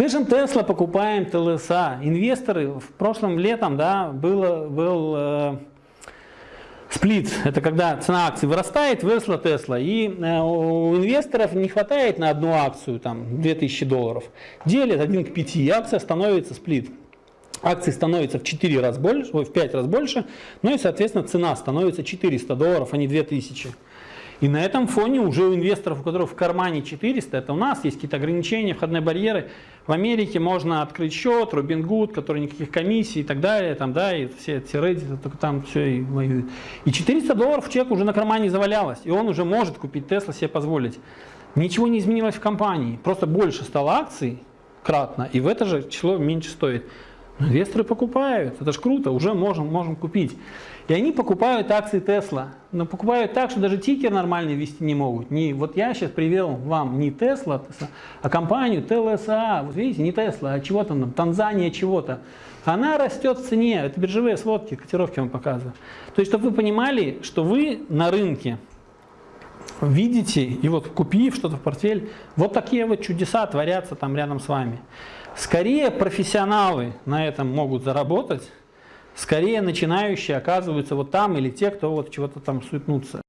Слышим, Тесла, покупаем ТЛСА. Инвесторы в прошлом летом, да, было, был э, сплит. Это когда цена акций вырастает, выросла Тесла. И э, у инвесторов не хватает на одну акцию, там, 2000 долларов. Делят 1 к 5, и акция становится сплит. Акции становятся в 4 раз больше, ой, в 5 раз больше, ну и, соответственно, цена становится 400 долларов, а не 2000. И на этом фоне уже у инвесторов, у которых в кармане 400, это у нас есть какие-то ограничения, входные барьеры. В Америке можно открыть счет, Robinhood, который никаких комиссий и так далее, там, да, и все эти Reddit, только там все и воюют. И 400 долларов человек уже на кармане завалялось, и он уже может купить Tesla себе позволить. Ничего не изменилось в компании, просто больше стало акций кратно, и в это же число меньше стоит. Инвесторы покупают, это ж круто, уже можем, можем купить. И они покупают акции Tesla, но покупают так, что даже тикер нормальный вести не могут. Не, вот я сейчас привел вам не Tesla, а компанию TLSA, вот видите, не Tesla, а чего-то там, Танзания чего-то. Она растет в цене, это биржевые сводки, котировки вам показываю. То есть, чтобы вы понимали, что вы на рынке видите, и вот купив что-то в портфель, вот такие вот чудеса творятся там рядом с вами. Скорее профессионалы на этом могут заработать, скорее начинающие оказываются вот там или те, кто вот чего-то там суетнутся.